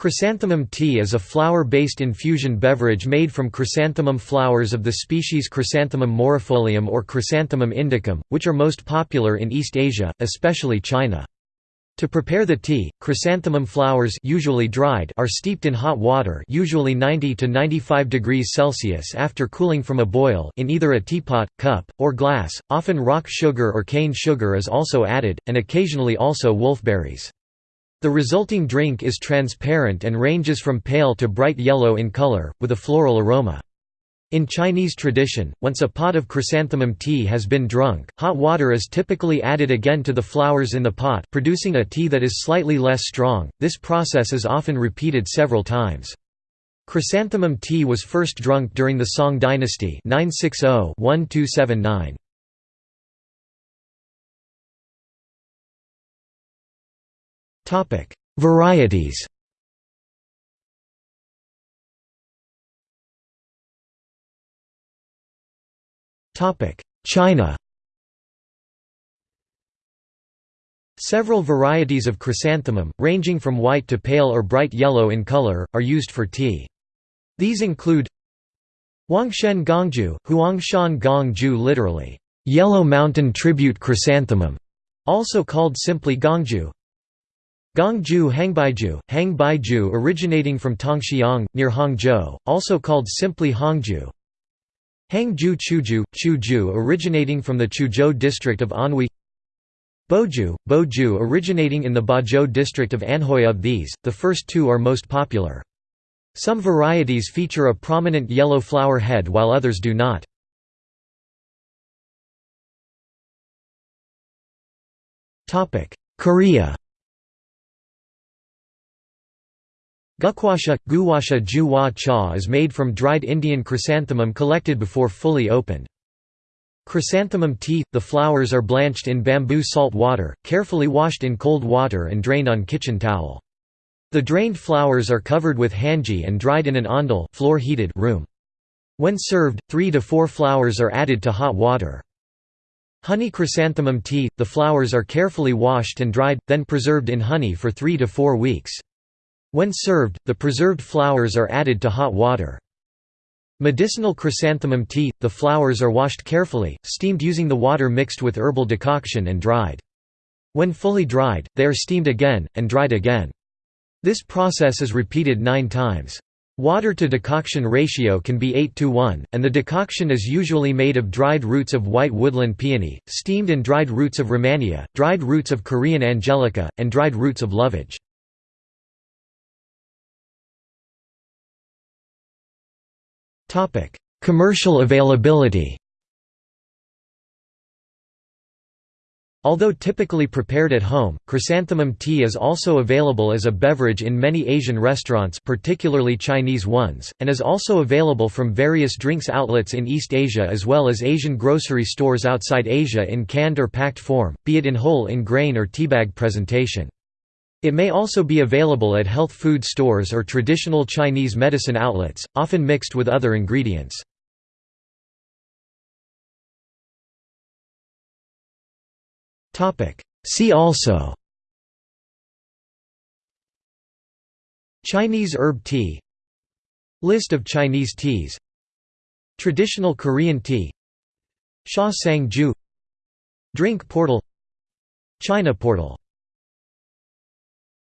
Chrysanthemum tea is a flower-based infusion beverage made from chrysanthemum flowers of the species Chrysanthemum morifolium or Chrysanthemum indicum, which are most popular in East Asia, especially China. To prepare the tea, chrysanthemum flowers usually dried are steeped in hot water usually 90 to 95 degrees Celsius after cooling from a boil in either a teapot, cup, or glass. Often rock sugar or cane sugar is also added, and occasionally also wolfberries. The resulting drink is transparent and ranges from pale to bright yellow in color, with a floral aroma. In Chinese tradition, once a pot of chrysanthemum tea has been drunk, hot water is typically added again to the flowers in the pot producing a tea that is slightly less strong. This process is often repeated several times. Chrysanthemum tea was first drunk during the Song dynasty 960-1279. Varieties China Several varieties of chrysanthemum, ranging from white to pale or bright yellow in color, are used for tea. These include Huangshan Gongju, Huangshan Gongju literally, yellow mountain tribute chrysanthemum, also called simply Gongju, Gongju Hangbaiju, Hangbaiju originating from Tongxiang, near Hangzhou, also called simply Hangju. Hangju Chuju, Chuju originating from the Chuzhou district of Anhui Boju, Boju originating in the Bozhou district of Anhui of these, the first two are most popular. Some varieties feature a prominent yellow flower head while others do not. Korea Gukwasha, guwasha juwa cha is made from dried Indian chrysanthemum collected before fully opened. Chrysanthemum tea – The flowers are blanched in bamboo salt water, carefully washed in cold water and drained on kitchen towel. The drained flowers are covered with hanji and dried in an ondol floor -heated room. When served, three to four flowers are added to hot water. Honey chrysanthemum tea – The flowers are carefully washed and dried, then preserved in honey for three to four weeks. When served, the preserved flowers are added to hot water. Medicinal chrysanthemum tea – The flowers are washed carefully, steamed using the water mixed with herbal decoction and dried. When fully dried, they are steamed again, and dried again. This process is repeated nine times. Water to decoction ratio can be 8 to 1, and the decoction is usually made of dried roots of white woodland peony, steamed and dried roots of Rehmannia, dried roots of Korean angelica, and dried roots of lovage. Topic: Commercial availability. Although typically prepared at home, chrysanthemum tea is also available as a beverage in many Asian restaurants particularly Chinese ones, and is also available from various drinks outlets in East Asia as well as Asian grocery stores outside Asia in canned or packed form, be it in whole in grain or teabag presentation. It may also be available at health food stores or traditional Chinese medicine outlets, often mixed with other ingredients. See also Chinese herb tea List of Chinese teas Traditional Korean tea Xiasangju Drink portal China portal